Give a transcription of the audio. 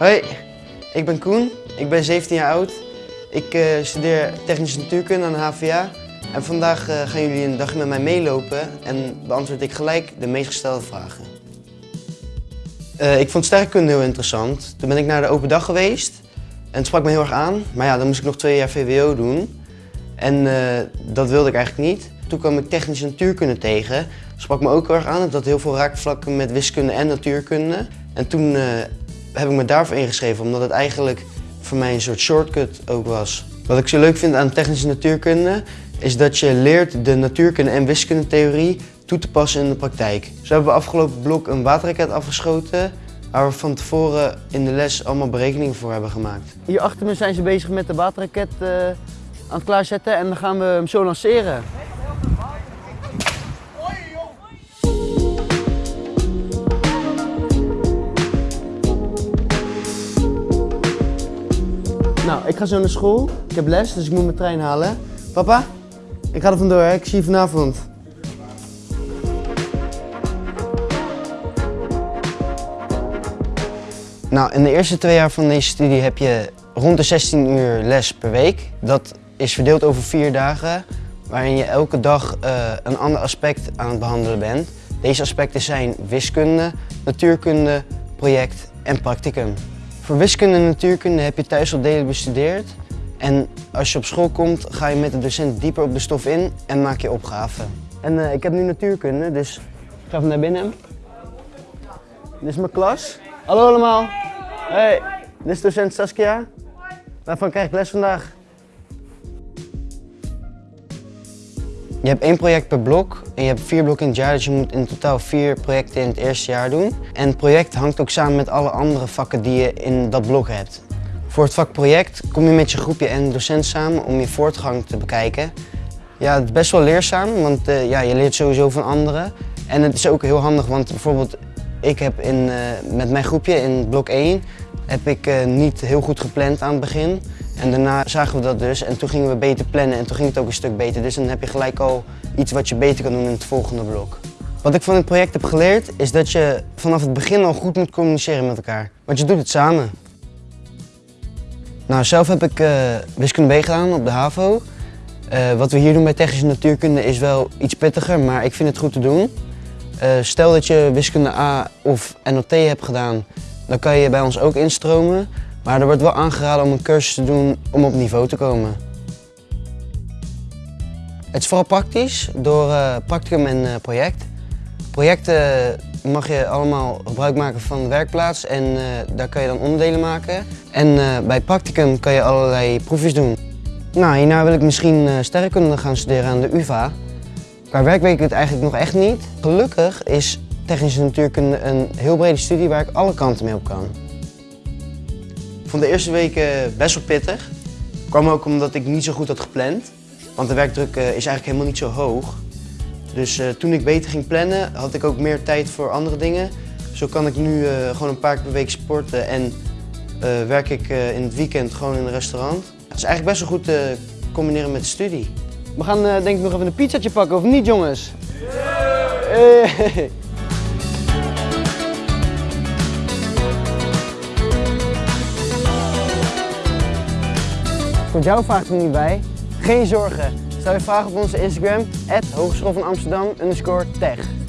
Hoi, ik ben Koen. Ik ben 17 jaar oud. Ik uh, studeer technische natuurkunde aan de HVA. En vandaag uh, gaan jullie een dagje met mij meelopen en beantwoord ik gelijk de meest gestelde vragen. Uh, ik vond sterrenkunde heel interessant. Toen ben ik naar de open dag geweest en het sprak me heel erg aan. Maar ja, dan moest ik nog twee jaar VWO doen. En dat wilde ik eigenlijk niet. Toen kwam ik technische natuurkunde tegen. Sprak me ook heel erg aan. Het had heel veel raakvlakken met wiskunde en natuurkunde. En toen heb ik me daarvoor ingeschreven, omdat het eigenlijk voor mij een soort shortcut ook was. Wat ik zo leuk vind aan technische natuurkunde, is dat je leert de natuurkunde en wiskundetheorie toe te passen in de praktijk. Zo hebben we afgelopen blok een waterraket afgeschoten, waar we van tevoren in de les allemaal berekeningen voor hebben gemaakt. Hier achter me zijn ze bezig met de waterraket uh, aan het klaarzetten en dan gaan we hem zo lanceren. Nou, ik ga zo naar school. Ik heb les, dus ik moet mijn trein halen. Papa, ik ga er vandoor, hè? ik zie je vanavond. Nou, in de eerste twee jaar van deze studie heb je rond de 16 uur les per week. Dat is verdeeld over vier dagen, waarin je elke dag uh, een ander aspect aan het behandelen bent. Deze aspecten zijn wiskunde, natuurkunde, project en practicum. Voor wiskunde en natuurkunde heb je thuis al delen bestudeerd. En als je op school komt, ga je met de docent dieper op de stof in en maak je opgaven. En uh, ik heb nu natuurkunde, dus ik ga even naar binnen. Dit is mijn klas. Hallo allemaal. Hey, dit is docent Saskia. Waarvan krijg ik les vandaag? Je hebt één project per blok en je hebt vier blokken in het jaar, dus je moet in totaal vier projecten in het eerste jaar doen. En het project hangt ook samen met alle andere vakken die je in dat blok hebt. Voor het vak project kom je met je groepje en docent samen om je voortgang te bekijken. Ja, het is best wel leerzaam, want uh, ja, je leert sowieso van anderen. En het is ook heel handig, want bijvoorbeeld ik heb in, uh, met mijn groepje in blok 1 heb ik uh, niet heel goed gepland aan het begin. En daarna zagen we dat dus en toen gingen we beter plannen en toen ging het ook een stuk beter. Dus dan heb je gelijk al iets wat je beter kan doen in het volgende blok. Wat ik van het project heb geleerd is dat je vanaf het begin al goed moet communiceren met elkaar. Want je doet het samen. Nou, zelf heb ik uh, wiskunde B gedaan op de HAVO. Uh, wat we hier doen bij technische natuurkunde is wel iets pittiger, maar ik vind het goed te doen. Uh, stel dat je wiskunde A of NLT hebt gedaan, dan kan je bij ons ook instromen. Maar er wordt wel aangeraden om een cursus te doen om op niveau te komen. Het is vooral praktisch door uh, practicum en uh, project. Projecten mag je allemaal gebruik maken van de werkplaats en uh, daar kan je dan onderdelen maken. En bij practicum kan je allerlei proefjes doen. Nou, hierna wil ik misschien sterrenkunde gaan studeren aan de UvA. Qua werk weet ik het eigenlijk nog echt niet. Gelukkig is technische natuurkunde een heel brede studie waar ik alle kanten mee op kan. Ik vond de eerste weken best wel pittig. Kwam ook omdat ik niet zo goed had gepland. Want de werkdruk uh, is eigenlijk helemaal niet zo hoog. Dus uh, toen ik beter ging plannen, had ik ook meer tijd voor andere dingen. Zo kan ik nu uh, gewoon een paar keer per week sporten en werk ik in het weekend gewoon in een restaurant. Dat is eigenlijk best wel goed te combineren met de studie. We gaan denk ik nog even een pizzatje pakken, of niet jongens? Hey. Komt jouw vraag er niet bij? Geen zorgen. Stel je vragen op onze Instagram, Hogeschool van Amsterdam, tech.